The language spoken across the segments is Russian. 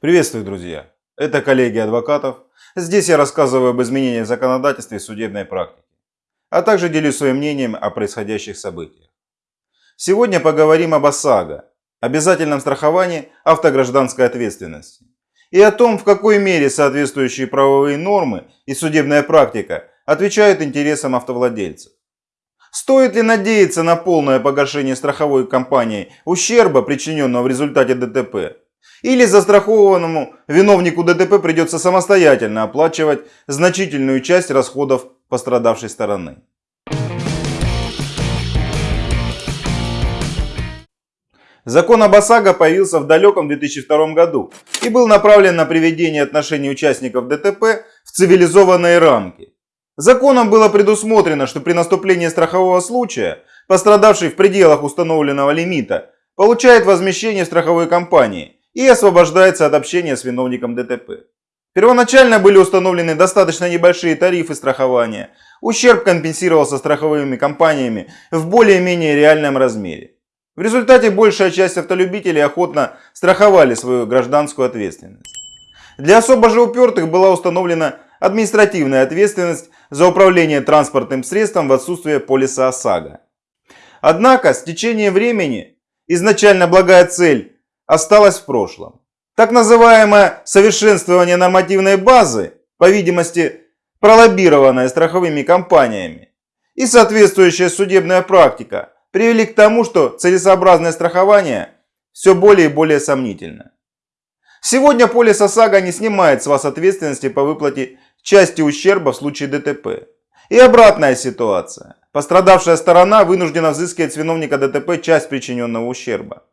Приветствую, друзья! Это коллеги адвокатов. Здесь я рассказываю об изменениях в законодательстве и судебной практике, а также делюсь своим мнением о происходящих событиях. Сегодня поговорим об ОСАГО, обязательном страховании автогражданской ответственности, и о том, в какой мере соответствующие правовые нормы и судебная практика отвечают интересам автовладельцев. Стоит ли надеяться на полное погашение страховой компанией ущерба, причиненного в результате ДТП? Или застрахованному виновнику ДТП придется самостоятельно оплачивать значительную часть расходов пострадавшей стороны. Закон об ОСАГО появился в далеком 2002 году и был направлен на приведение отношений участников ДТП в цивилизованные рамки. Законом было предусмотрено, что при наступлении страхового случая пострадавший в пределах установленного лимита получает возмещение страховой компании и освобождается от общения с виновником ДТП. Первоначально были установлены достаточно небольшие тарифы страхования. Ущерб компенсировался страховыми компаниями в более-менее реальном размере. В результате большая часть автолюбителей охотно страховали свою гражданскую ответственность. Для особо же упертых была установлена административная ответственность за управление транспортным средством в отсутствие полиса ОСАГО. Однако с течением времени изначально благая цель осталось в прошлом. Так называемое совершенствование нормативной базы, по видимости пролоббированное страховыми компаниями, и соответствующая судебная практика привели к тому, что целесообразное страхование все более и более сомнительно. Сегодня полис ОСАГО не снимает с вас ответственности по выплате части ущерба в случае ДТП. И обратная ситуация. Пострадавшая сторона вынуждена взыскивать с виновника ДТП часть причиненного ущерба.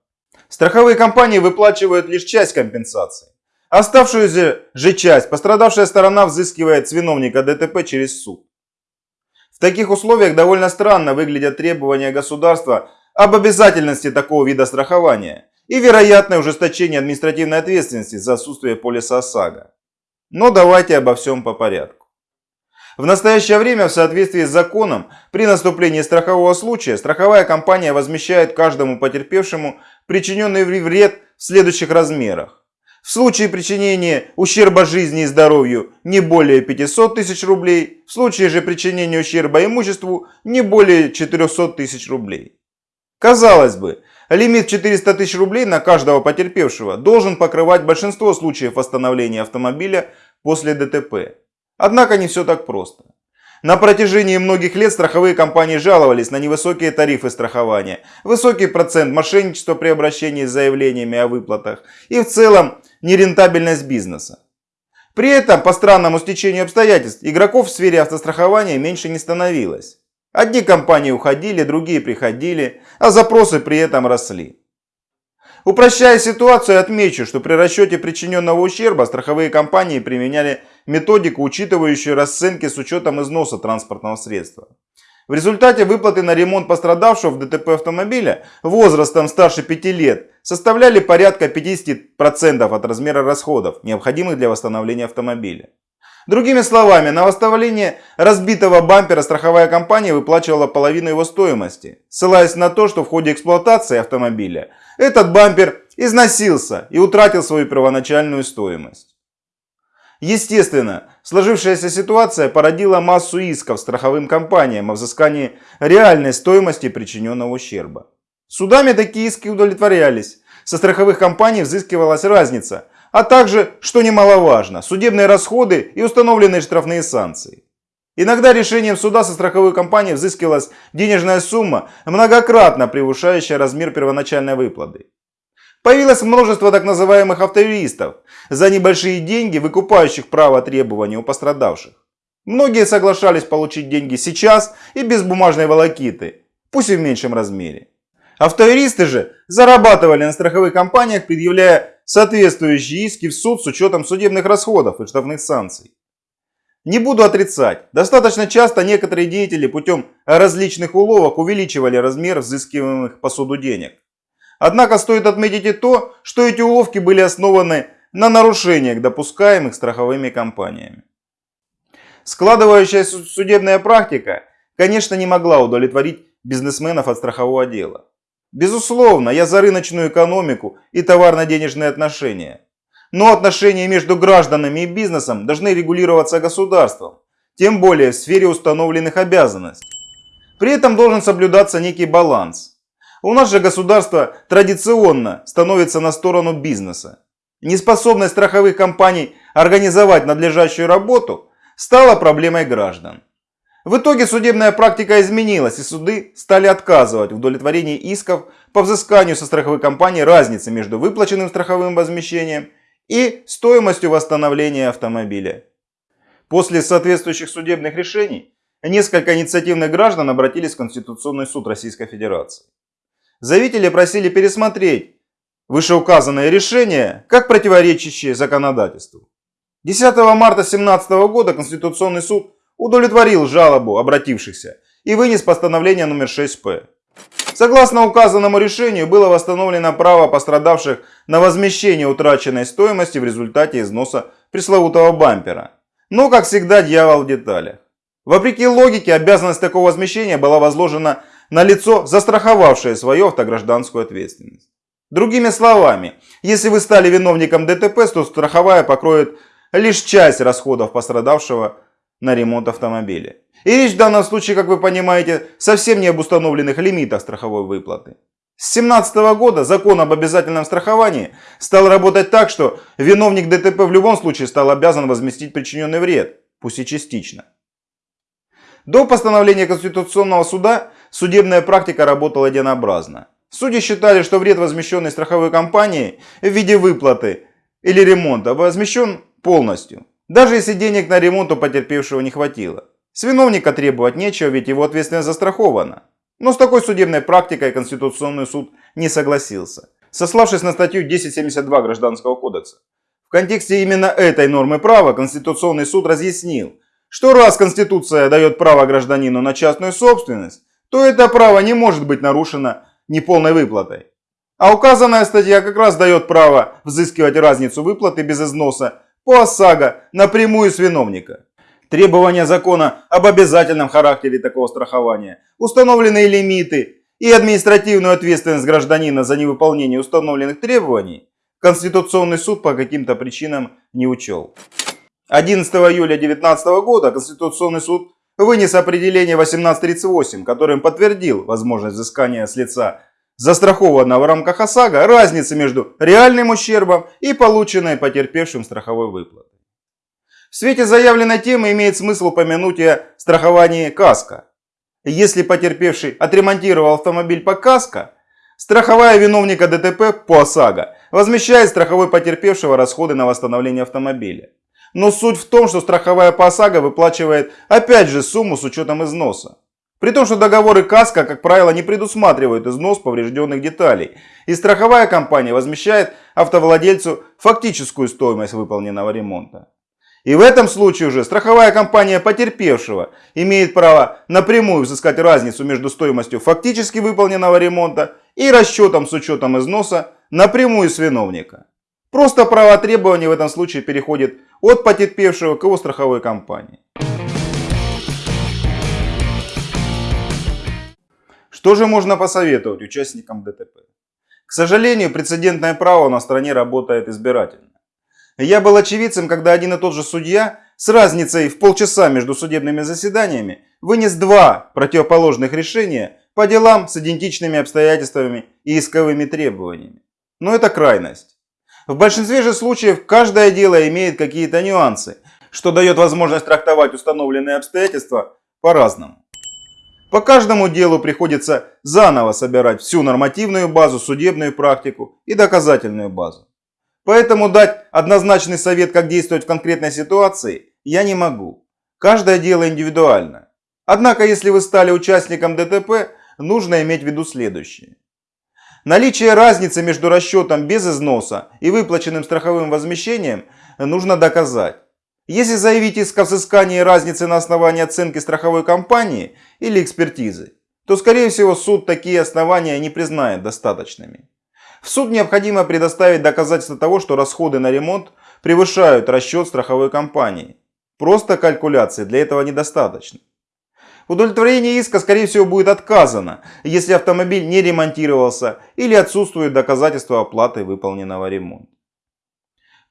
Страховые компании выплачивают лишь часть компенсации. Оставшуюся же часть пострадавшая сторона взыскивает с виновника ДТП через суд. В таких условиях довольно странно выглядят требования государства об обязательности такого вида страхования и вероятное ужесточение административной ответственности за отсутствие полиса ОСАГО. Но давайте обо всем по порядку. В настоящее время в соответствии с законом при наступлении страхового случая страховая компания возмещает каждому потерпевшему причиненный вред в следующих размерах. В случае причинения ущерба жизни и здоровью не более 500 тысяч рублей, в случае же причинения ущерба имуществу не более 400 тысяч рублей. Казалось бы, лимит 400 тысяч рублей на каждого потерпевшего должен покрывать большинство случаев восстановления автомобиля после ДТП. Однако не все так просто. На протяжении многих лет страховые компании жаловались на невысокие тарифы страхования, высокий процент мошенничества при обращении с заявлениями о выплатах и в целом нерентабельность бизнеса. При этом, по странному стечению обстоятельств, игроков в сфере автострахования меньше не становилось. Одни компании уходили, другие приходили, а запросы при этом росли. Упрощая ситуацию, отмечу, что при расчете причиненного ущерба страховые компании применяли методику, учитывающую расценки с учетом износа транспортного средства. В результате выплаты на ремонт пострадавшего в ДТП автомобиля возрастом старше 5 лет составляли порядка 50% от размера расходов, необходимых для восстановления автомобиля. Другими словами, на восстановление разбитого бампера страховая компания выплачивала половину его стоимости, ссылаясь на то, что в ходе эксплуатации автомобиля этот бампер износился и утратил свою первоначальную стоимость. Естественно, сложившаяся ситуация породила массу исков страховым компаниям о взыскании реальной стоимости причиненного ущерба. Судами такие иски удовлетворялись. Со страховых компаний взыскивалась разница, а также, что немаловажно, судебные расходы и установленные штрафные санкции. Иногда решением суда со страховой компанией взыскивалась денежная сумма, многократно превышающая размер первоначальной выплаты. Появилось множество так называемых автоюристов, за небольшие деньги выкупающих право требования у пострадавших. Многие соглашались получить деньги сейчас и без бумажной волокиты, пусть и в меньшем размере. Автоюристы же зарабатывали на страховых компаниях, предъявляя соответствующие иски в суд с учетом судебных расходов и штрафных санкций. Не буду отрицать, достаточно часто некоторые деятели путем различных уловок увеличивали размер взыскиваемых по суду денег. Однако стоит отметить и то, что эти уловки были основаны на нарушениях, допускаемых страховыми компаниями. Складывающаяся судебная практика, конечно, не могла удовлетворить бизнесменов от страхового дела. Безусловно, я за рыночную экономику и товарно-денежные отношения. Но отношения между гражданами и бизнесом должны регулироваться государством, тем более в сфере установленных обязанностей. При этом должен соблюдаться некий баланс. У нас же государство традиционно становится на сторону бизнеса. Неспособность страховых компаний организовать надлежащую работу стала проблемой граждан. В итоге судебная практика изменилась и суды стали отказывать в удовлетворении исков по взысканию со страховой компании разницы между выплаченным страховым возмещением и стоимостью восстановления автомобиля. После соответствующих судебных решений несколько инициативных граждан обратились в Конституционный суд Российской Федерации. Заявители просили пересмотреть вышеуказанное решение как противоречащее законодательству. 10 марта 2017 года Конституционный суд удовлетворил жалобу обратившихся и вынес постановление номер 6П. Согласно указанному решению было восстановлено право пострадавших на возмещение утраченной стоимости в результате износа пресловутого бампера. Но, как всегда, дьявол в деталях. Вопреки логике, обязанность такого возмещения была возложена на лицо, застраховавшее свою автогражданскую ответственность. Другими словами, если вы стали виновником ДТП, то страховая покроет лишь часть расходов пострадавшего на ремонт автомобиля. И речь в данном случае, как вы понимаете, совсем не об установленных лимитах страховой выплаты. С 2017 года закон об обязательном страховании стал работать так, что виновник ДТП в любом случае стал обязан возместить причиненный вред, пусть и частично. До постановления Конституционного суда судебная практика работала единообразно. Судьи считали, что вред, возмещенный страховой компанией в виде выплаты или ремонта, возмещен полностью. Даже если денег на ремонт у потерпевшего не хватило. С виновника требовать нечего, ведь его ответственность застрахована. Но с такой судебной практикой Конституционный суд не согласился, сославшись на статью 1072 Гражданского кодекса. В контексте именно этой нормы права Конституционный суд разъяснил, что раз Конституция дает право гражданину на частную собственность, то это право не может быть нарушено неполной выплатой. А указанная статья как раз дает право взыскивать разницу выплаты без износа по ОСАГО напрямую с виновника. Требования закона об обязательном характере такого страхования, установленные лимиты и административную ответственность гражданина за невыполнение установленных требований Конституционный суд по каким-то причинам не учел. 11 июля 2019 года Конституционный суд вынес определение 1838, которым подтвердил возможность взыскания с лица застрахованного в рамках ОСАГО разницы между реальным ущербом и полученной потерпевшим страховой выплатой. В свете заявленной темы имеет смысл упомянуть о страховании КАСКО. Если потерпевший отремонтировал автомобиль по КАСКО, страховая виновника ДТП по ОСАГО возмещает страховой потерпевшего расходы на восстановление автомобиля. Но суть в том, что страховая по ОСАГО выплачивает опять же сумму с учетом износа. При том, что договоры КАСКО, как правило, не предусматривают износ поврежденных деталей. И страховая компания возмещает автовладельцу фактическую стоимость выполненного ремонта. И в этом случае уже страховая компания потерпевшего имеет право напрямую взыскать разницу между стоимостью фактически выполненного ремонта и расчетом с учетом износа напрямую с виновника. Просто право требования в этом случае переходит от потерпевшего к его страховой компании. Что же можно посоветовать участникам ДТП? К сожалению, прецедентное право на стране работает избирательно. Я был очевидцем, когда один и тот же судья с разницей в полчаса между судебными заседаниями вынес два противоположных решения по делам с идентичными обстоятельствами и исковыми требованиями. Но это крайность. В большинстве же случаев каждое дело имеет какие-то нюансы, что дает возможность трактовать установленные обстоятельства по-разному. По каждому делу приходится заново собирать всю нормативную базу, судебную практику и доказательную базу. Поэтому дать однозначный совет, как действовать в конкретной ситуации, я не могу. Каждое дело индивидуально. Однако, если вы стали участником ДТП, нужно иметь в виду следующее. Наличие разницы между расчетом без износа и выплаченным страховым возмещением нужно доказать. Если заявить иск о взыскании разницы на основании оценки страховой компании или экспертизы, то скорее всего суд такие основания не признает достаточными. В суд необходимо предоставить доказательства того, что расходы на ремонт превышают расчет страховой компании. Просто калькуляции для этого недостаточно. Удовлетворение иска, скорее всего, будет отказано, если автомобиль не ремонтировался или отсутствуют доказательства оплаты выполненного ремонта.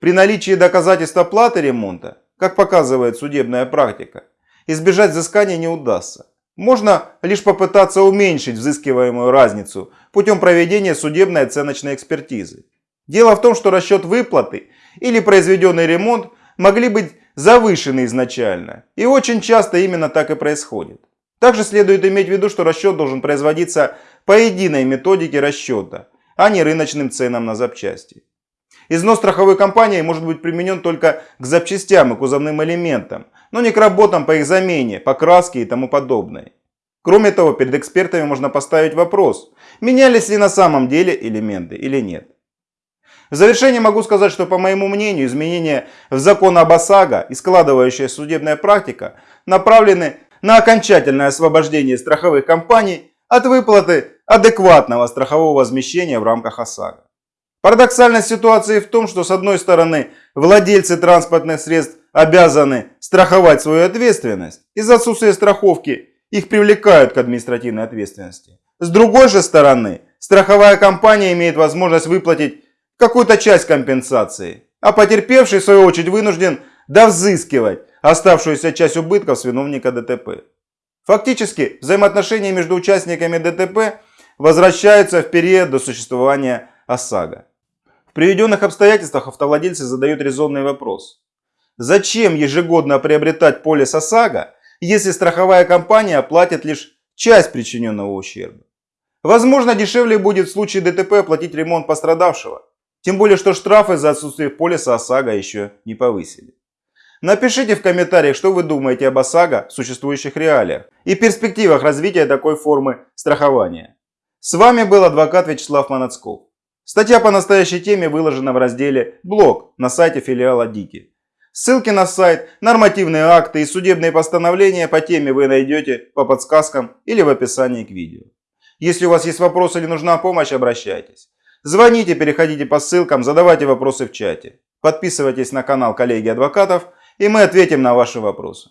при наличии доказательств оплаты ремонта, как показывает судебная практика, избежать взыскания не удастся. Можно лишь попытаться уменьшить взыскиваемую разницу путем проведения судебной оценочной экспертизы. Дело в том, что расчет выплаты или произведенный ремонт могли быть завышены изначально. И очень часто именно так и происходит. Также следует иметь в виду, что расчет должен производиться по единой методике расчета, а не рыночным ценам на запчасти. Износ страховой компании может быть применен только к запчастям и кузовным элементам, но не к работам по их замене, покраске и тому подобное. Кроме того, перед экспертами можно поставить вопрос, менялись ли на самом деле элементы или нет. В завершение могу сказать, что по моему мнению изменения в закон об ОСАГО и складывающаяся судебная практика направлены на окончательное освобождение страховых компаний от выплаты адекватного страхового возмещения в рамках ОСАГО. Парадоксальность ситуации в том, что с одной стороны владельцы транспортных средств обязаны страховать свою ответственность. Из-за отсутствия страховки их привлекают к административной ответственности. С другой же стороны, страховая компания имеет возможность выплатить какую-то часть компенсации, а потерпевший в свою очередь вынужден довзыскивать оставшуюся часть убытков с виновника ДТП. Фактически взаимоотношения между участниками ДТП возвращаются в период до существования ОСАГО. В приведенных обстоятельствах автовладельцы задают резонный вопрос. Зачем ежегодно приобретать полис ОСАГО, если страховая компания оплатит лишь часть причиненного ущерба? Возможно, дешевле будет в случае ДТП оплатить ремонт пострадавшего. Тем более, что штрафы за отсутствие полиса ОСАГО еще не повысили. Напишите в комментариях, что вы думаете об ОСАГО в существующих реалиях и перспективах развития такой формы страхования. С вами был адвокат Вячеслав Манацков. Статья по настоящей теме выложена в разделе «Блог» на сайте филиала Дики. Ссылки на сайт, нормативные акты и судебные постановления по теме вы найдете по подсказкам или в описании к видео. Если у вас есть вопросы или нужна помощь, обращайтесь. Звоните, переходите по ссылкам, задавайте вопросы в чате. Подписывайтесь на канал коллеги адвокатов – и мы ответим на ваши вопросы.